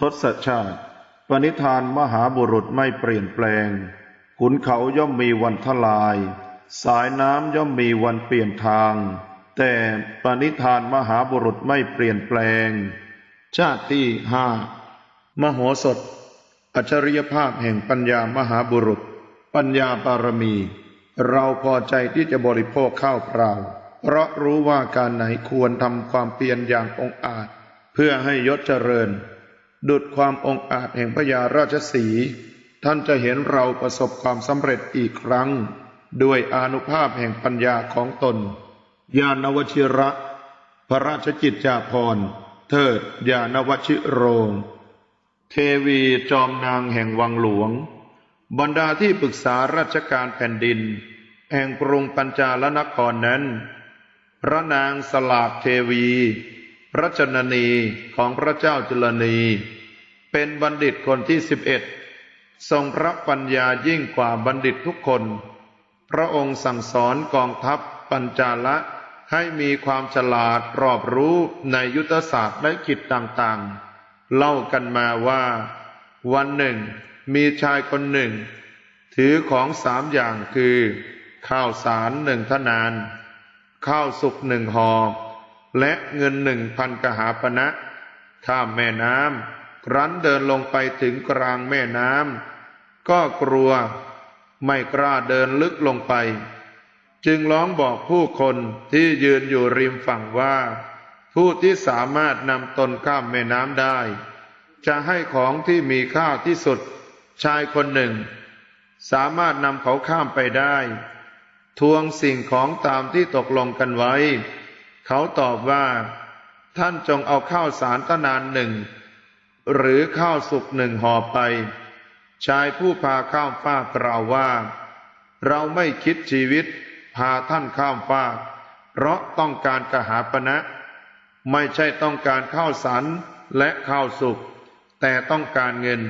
ทศชาติ ปณิธานมหาบุรุษไม่เปลี่ยนแปลง ขุนเขาย่อมมีวันทลาย สายน้ำย่อมมีวันเปลี่ยนทาง แต่ปณิธานมหาบุรุษไม่เปลี่ยนแปลง ชาติที่ห้ามโหสถ อัจฉริยภาพแห่งปัญญามหาบุรุษ ปัญญาบารมี เราพอใจที่จะบริโภคข้าวเปล่า เพราะรู้ว่าการไหนควรทำความเพียรอย่างองอาจ เพื่อให้ยศเจริญ ดุดความองอาจแห่งพญาราชสี ท่านจะเห็นเราประสบความสำเร็จอีกครั้ง ด้วยอนุภาพแห่งปัญญาของตน ญาณวชิระ พระราชกิจจาภรณ์ เทิดญาณวชิโรง เทวีจอมนางแห่งวังหลวง บรรดาที่ปรึกษาราชการแผ่นดิน แห่งกรุงปัญจาลนครนั้น พระนางสลากเทวี พระชนนีของพระเจ้าจุลนี เป็นบัณฑิตคนที่สิบเอ็ดทรงพระปัญญายิ่งกว่าบัณฑิตทุกคน พระองค์สั่งสอนกองทัพปัญจาละให้มีความฉลาดรอบรู้ในยุทธศาสตร์และกิจต่างๆ เล่ากันมาว่า วันหนึ่ง มีชายคนหนึ่ง ถือของสามอย่างคือ ข้าวสารหนึ่งทนาน ข้าวสุกหนึ่งหอ และเงินหนึ่งพันกหาปณะข้ามแม่น้ำ ครั้นเดินลงไปถึงกลางแม่น้ำก็กลัวไม่กล้าเดินลึกลงไป จึงร้องบอกผู้คนที่ยืนอยู่ริมฝั่งว่า ผู้ที่สามารถนำตนข้ามแม่น้ำได้ จะให้ของที่มีค่าที่สุดชายคนหนึ่ง สามารถนำเขาข้ามไปได้ ทวงสิ่งของตามที่ตกลงกันไว้ เขาตอบว่า ท่านจงเอาข้าวสารตะนานหนึ่ง หรือข้าวสุกหนึ่งห่อไป ชายผู้พาข้ามฟากกล่าวว่า เราไม่คิดชีวิตพาท่านข้ามฟาก เพราะต้องการกหาปณะไม่ใช่ต้องการข้าวสารและข้าวสุกแต่ต้องการเงิน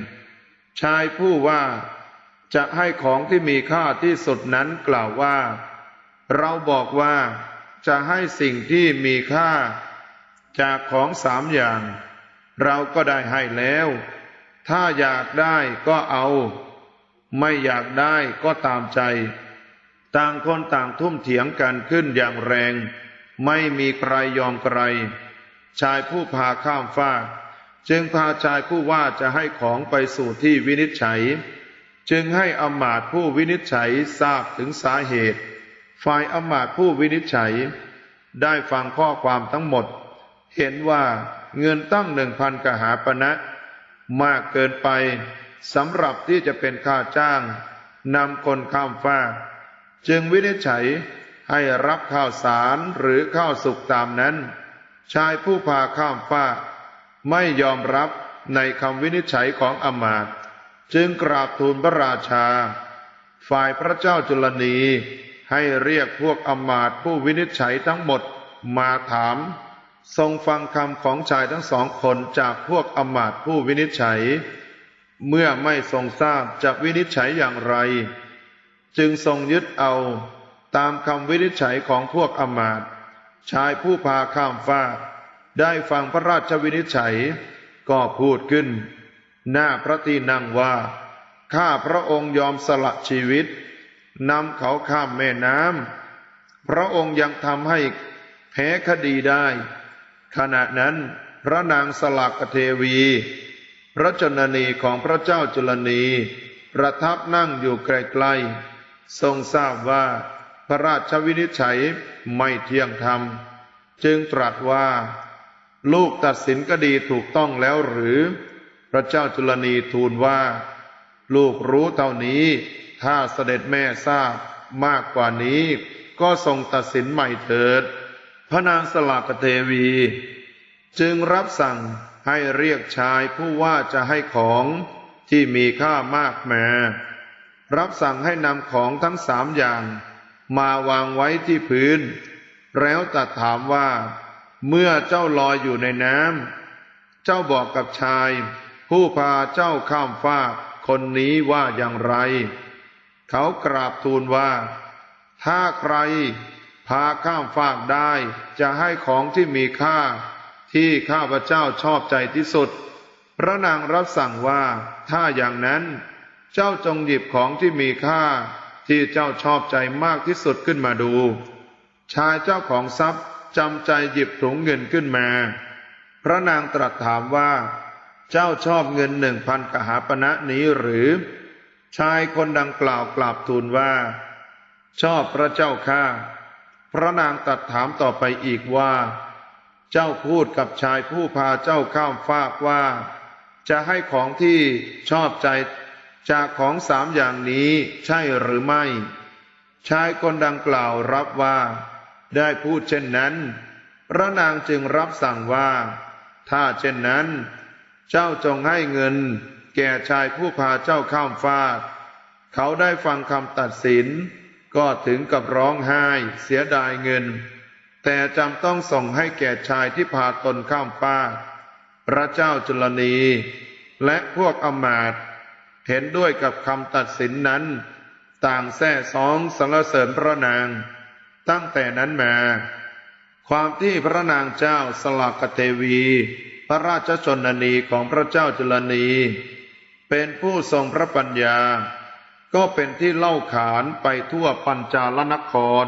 ชายผู้ว่าจะให้ของที่มีค่าที่สุดนั้นกล่าวว่า เราบอกว่าจะให้สิ่งที่มีค่า จากของสามอย่าง เราก็ได้ให้แล้ว ถ้าอยากได้ก็เอา ไม่อยากได้ก็ตามใจ ต่างคนต่างทุ่มเถียงกันขึ้นอย่างแรง ไม่มีใครยอมใคร ชายผู้พาข้ามฟากจึงพาชายผู้ว่าจะให้ของไปสู่ที่วินิจฉัย จึงให้อำมาตย์ผู้วินิจฉัยทราบถึงสาเหตุ ฝ่ายอำมาตย์ผู้วินิจฉัย ได้ฟังข้อความทั้งหมด เห็นว่า เงินตั้งหนึ่งพันกหาปณะมากเกินไปสำหรับที่จะเป็นค่าจ้างนำคนข้ามฟากจึงวินิจฉัยให้รับข้าวสารหรือข้าวสุกตามนั้น ชายผู้พาข้ามฟากไม่ยอมรับในคำวินิจฉัยของอมาตจึงกราบทูลพระราชา ฝ่ายพระเจ้าจุลนีให้เรียกพวกอมาตผู้วินิจฉัยทั้งหมดมาถาม ทรงฟังคำของชายทั้งสองคนจากพวกอมาตผู้วินิจฉัย เมื่อไม่ทรงทราบจะวินิจฉัยอย่างไร จึงทรงยึดเอาตามคำวินิจฉัยของพวกอมาตชายผู้พาข้ามฟ้ากได้ฟังพระราชวินิจฉัย ก็พูดขึ้น หน้าพระที่นั่งว่า ข้าพระองค์ยอมสละชีวิตนำเขาข้ามแม่น้ำพระองค์ยังทำให้แพ้คดีได้ ขณะนั้นพระนางสลักเทวี พระชนนีของพระเจ้าจุลนี ประทับนั่งอยู่ใกล้ๆทรงทราบว่าพระราชวินิจฉัยไม่เที่ยงธรรม จึงตรัสว่า ลูกตัดสินคดีถูกต้องแล้วหรือ พระเจ้าจุลนีทูลว่า ลูกรู้เท่านี้ ถ้าเสด็จแม่ทราบมากกว่านี้ ก็ทรงตัดสินใหม่เถิด พระนางสลากเทวี จึงรับสั่งให้เรียกชายผู้ว่าจะให้ของที่มีค่ามากมารับสั่งให้นำของทั้งสามอย่าง มาวางไว้ที่พื้น แล้วตัดถามว่า เมื่อเจ้าลอยอยู่ในน้ำเจ้าบอกกับชาย ผู้พาเจ้าข้ามฟากคนนี้ว่าอย่างไร เขากราบทูลว่า ถ้าใคร พาข้ามฟากได้ จะให้ของที่มีค่า ที่ข้าพเจ้าชอบใจที่สุด พระนางรับสั่งว่า ถ้าอย่างนั้น เจ้าจงหยิบของที่มีค่า ที่เจ้าชอบใจมากที่สุดขึ้นมาดู ชายเจ้าของทรัพย์จำใจหยิบถุงเงินขึ้นมา พระนางตรัสถามว่า เจ้าชอบเงินหนึ่งพันกหาปณะนี้หรือ ชายคนดังกล่าวกราบทูลว่า ชอบพระเจ้าข้า ระนางตรัสถามต่อไปอีกว่า เจ้าพูดกับชายผู้พาเจ้าข้ามฟากว่า จะให้ของที่ชอบใจจากของสามอย่างนี้ใช่หรือไม่ ชายคนดังกล่าวรับว่า ได้พูดเช่นนั้น พระนางจึงรับสั่งว่า ถ้าเช่นนั้น เจ้าจงให้เงิน แก่ชายผู้พาเจ้าข้ามฟาก เขาได้ฟังคำตัดสิน ก็ถึงกับร้องไห้เสียดายเงิน แต่จำต้องส่งให้แก่ชายที่พาตนข้ามฟากพระเจ้าจุลนี และพวกอมาตเห็นด้วยกับคำตัดสินนั้น ต่างแท้สองสรรเสริญพระนาง ตั้งแต่นั้นมา ความที่พระนางเจ้าสลากเทวี พระราชชนนีของพระเจ้าจุลนี เป็นผู้ทรงพระปัญญา ก็เป็นที่เล่าขานไปทั่วปัญจาลนคร